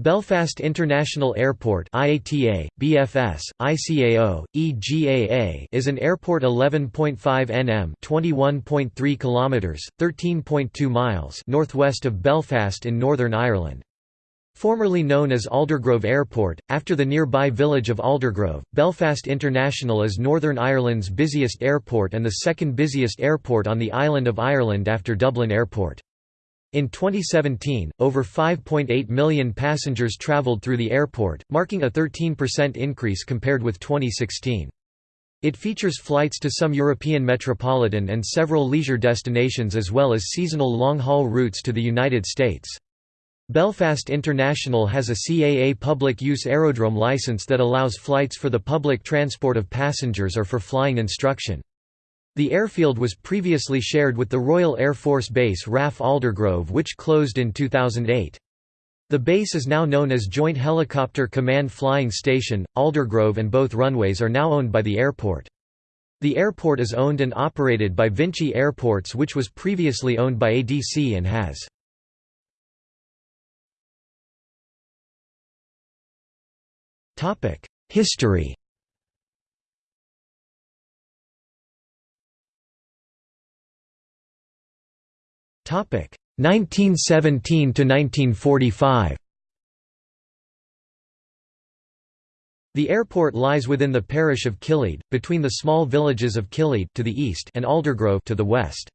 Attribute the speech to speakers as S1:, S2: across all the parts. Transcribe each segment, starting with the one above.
S1: Belfast International Airport IATA, BFS, ICAO, EGAA is an airport 11.5 nm 21.3 kilometers, 13.2 miles northwest of Belfast in Northern Ireland. Formerly known as Aldergrove Airport, after the nearby village of Aldergrove, Belfast International is Northern Ireland's busiest airport and the second busiest airport on the island of Ireland after Dublin Airport. In 2017, over 5.8 million passengers travelled through the airport, marking a 13% increase compared with 2016. It features flights to some European metropolitan and several leisure destinations as well as seasonal long-haul routes to the United States. Belfast International has a CAA public use aerodrome license that allows flights for the public transport of passengers or for flying instruction. The airfield was previously shared with the Royal Air Force Base RAF Aldergrove which closed in 2008. The base is now known as Joint Helicopter Command Flying Station, Aldergrove and both runways are now owned by the airport. The airport is owned and operated by Vinci Airports which was previously owned by ADC and HAS. History 1917 to 1945 The airport lies within the parish of Killead, between the small villages of Killead to the east and Aldergrove to the west.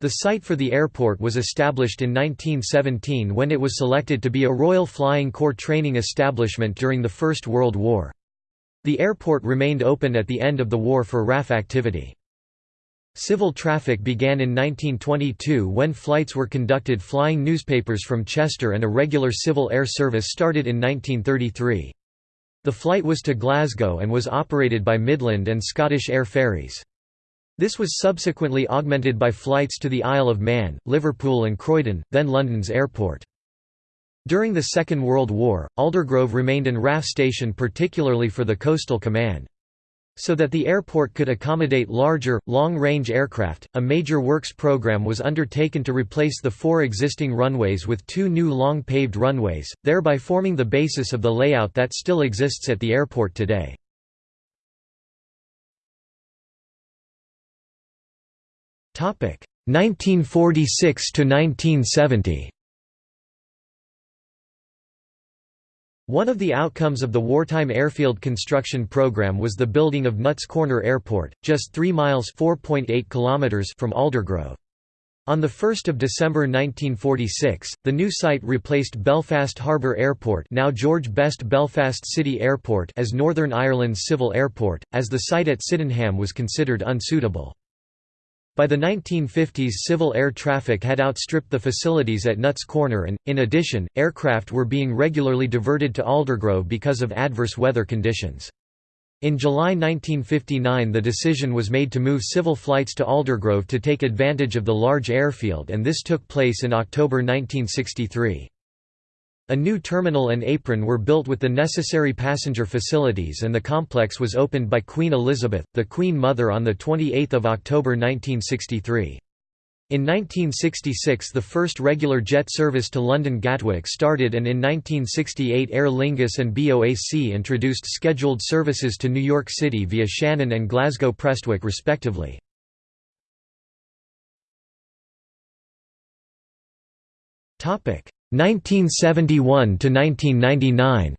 S1: The site for the airport was established in 1917 when it was selected to be a Royal Flying Corps training establishment during the First World War. The airport remained open at the end of the war for RAF activity. Civil traffic began in 1922 when flights were conducted flying newspapers from Chester and a regular civil air service started in 1933. The flight was to Glasgow and was operated by Midland and Scottish Air Ferries. This was subsequently augmented by flights to the Isle of Man, Liverpool and Croydon, then London's airport. During the Second World War, Aldergrove remained an RAF station particularly for the Coastal Command. So that the airport could accommodate larger, long-range aircraft, a major works program was undertaken to replace the four existing runways with two new long-paved runways, thereby forming the basis of the layout that still exists at the airport today. Topic 1946 to 1970. One of the outcomes of the wartime airfield construction program was the building of Nutts Corner Airport, just 3 miles kilometers from Aldergrove. On 1 December 1946, the new site replaced Belfast Harbour Airport now George Best Belfast City Airport as Northern Ireland's civil airport, as the site at Sydenham was considered unsuitable. By the 1950s civil air traffic had outstripped the facilities at Nutts Corner and, in addition, aircraft were being regularly diverted to Aldergrove because of adverse weather conditions. In July 1959 the decision was made to move civil flights to Aldergrove to take advantage of the large airfield and this took place in October 1963. A new terminal and apron were built with the necessary passenger facilities and the complex was opened by Queen Elizabeth, the Queen Mother on 28 October 1963. In 1966 the first regular jet service to London Gatwick started and in 1968 Aer Lingus and BOAC introduced scheduled services to New York City via Shannon and Glasgow Prestwick respectively. Topic 1971 to 1999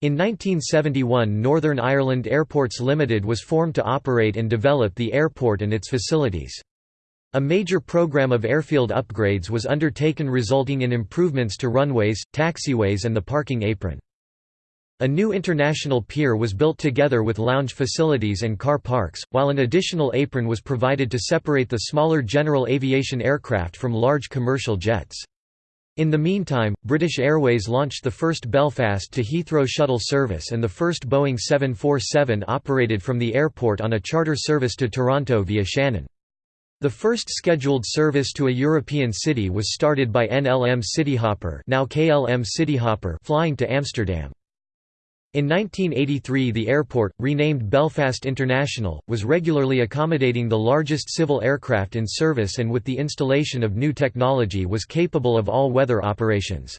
S1: In 1971 Northern Ireland Airports Limited was formed to operate and develop the airport and its facilities. A major program of airfield upgrades was undertaken resulting in improvements to runways, taxiways and the parking apron. A new international pier was built together with lounge facilities and car parks, while an additional apron was provided to separate the smaller general aviation aircraft from large commercial jets. In the meantime, British Airways launched the first Belfast to Heathrow shuttle service and the first Boeing 747 operated from the airport on a charter service to Toronto via Shannon. The first scheduled service to a European city was started by NLM Cityhopper now KLM Cityhopper flying to Amsterdam. In 1983 the airport, renamed Belfast International, was regularly accommodating the largest civil aircraft in service and with the installation of new technology was capable of all-weather operations.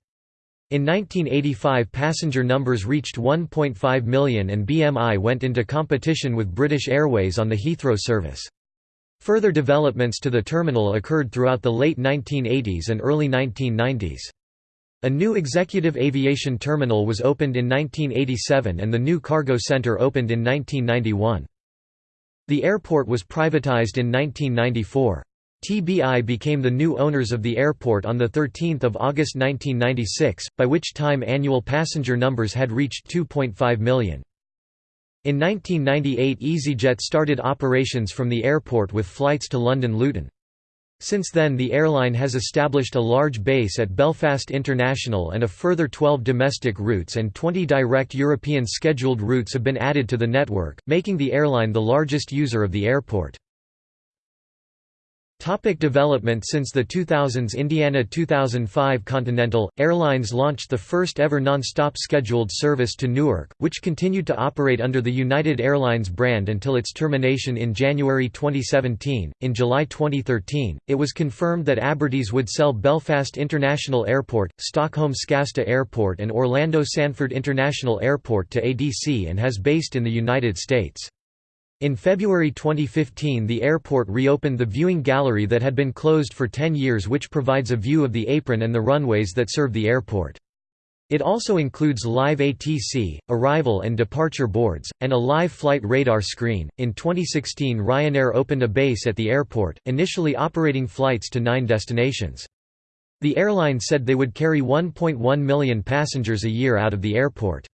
S1: In 1985 passenger numbers reached 1.5 million and BMI went into competition with British Airways on the Heathrow service. Further developments to the terminal occurred throughout the late 1980s and early 1990s. A new executive aviation terminal was opened in 1987 and the new cargo center opened in 1991. The airport was privatized in 1994. TBI became the new owners of the airport on 13 August 1996, by which time annual passenger numbers had reached 2.5 million. In 1998 EasyJet started operations from the airport with flights to London Luton. Since then the airline has established a large base at Belfast International and a further 12 domestic routes and 20 direct European scheduled routes have been added to the network, making the airline the largest user of the airport. Topic development Since the 2000s Indiana 2005 Continental, Airlines launched the first ever non-stop scheduled service to Newark, which continued to operate under the United Airlines brand until its termination in January 2017. In July 2013, it was confirmed that Abertis would sell Belfast International Airport, Stockholm Skavsta Airport and Orlando Sanford International Airport to ADC and HAS based in the United States. In February 2015 the airport reopened the viewing gallery that had been closed for 10 years which provides a view of the apron and the runways that serve the airport. It also includes live ATC, arrival and departure boards, and a live flight radar screen. In 2016, Ryanair opened a base at the airport, initially operating flights to nine destinations. The airline said they would carry 1.1 million passengers a year out of the airport.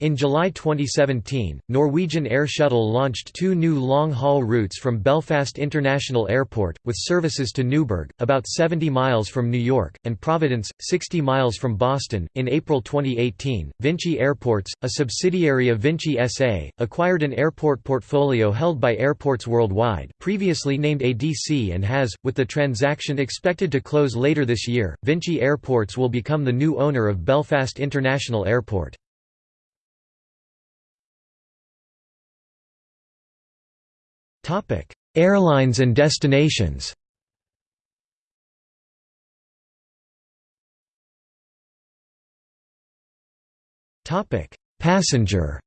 S1: In July 2017, Norwegian Air Shuttle launched two new long-haul routes from Belfast International Airport, with services to Newburgh, about 70 miles from New York, and Providence, 60 miles from Boston. In April 2018, Vinci Airports, a subsidiary of Vinci SA, acquired an airport portfolio held by Airports Worldwide, previously named ADC, and HAS, with the transaction expected to close later this year, Vinci Airports will become the new owner of Belfast International Airport. Airlines and destinations. Passenger.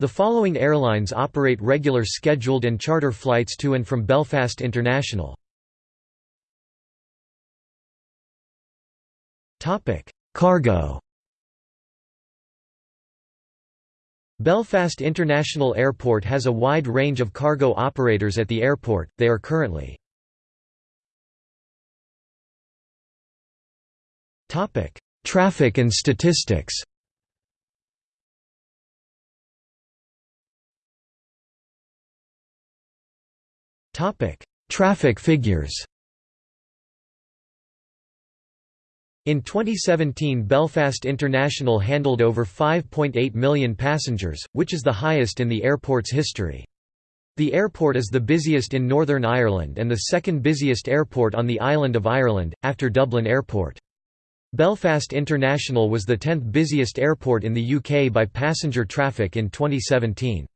S1: The following airlines operate regular scheduled and charter flights to and from Belfast International. Cargo Belfast International Airport has a wide range of cargo operators at the airport, they are currently Traffic and statistics Traffic figures In 2017 Belfast International handled over 5.8 million passengers, which is the highest in the airport's history. The airport is the busiest in Northern Ireland and the second busiest airport on the island of Ireland, after Dublin Airport. Belfast International was the 10th busiest airport in the UK by passenger traffic in 2017.